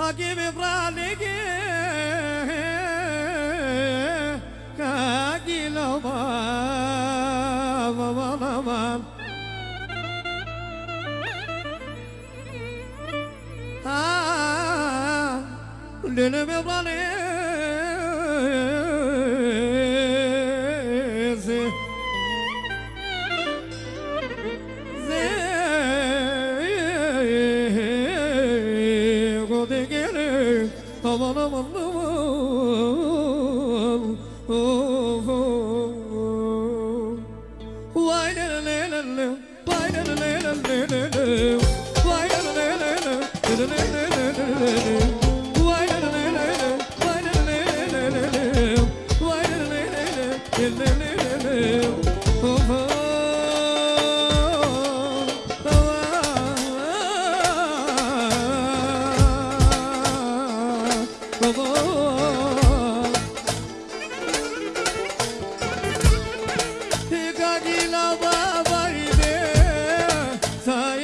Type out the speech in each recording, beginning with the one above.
Hakimi Praligi Kagiloma Mamanama Ah, Lilimi Praligi Why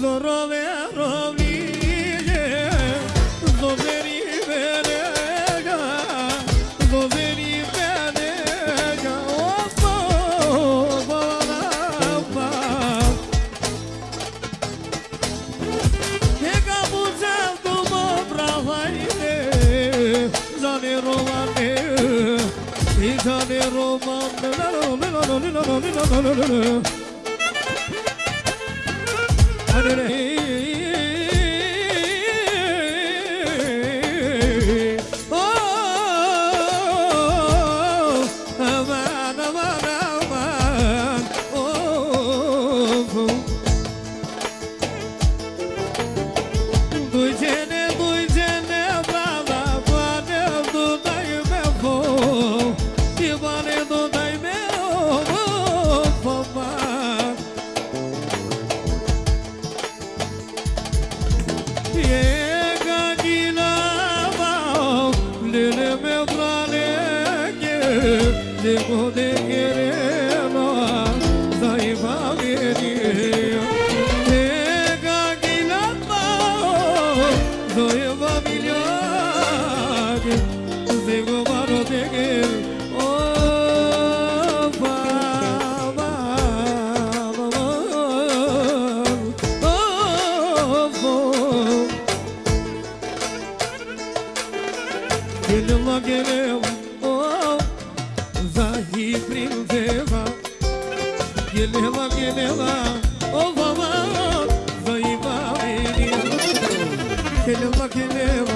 Zorove, rove, romane itane romane la Hadi bu degerim ah zayıfa veriyor. Tega gilatma zayıfa biliyor. Zego var o degir o gelir prin deva Ghelela, ghelela, o vama Zaiva, ghelela, ghelela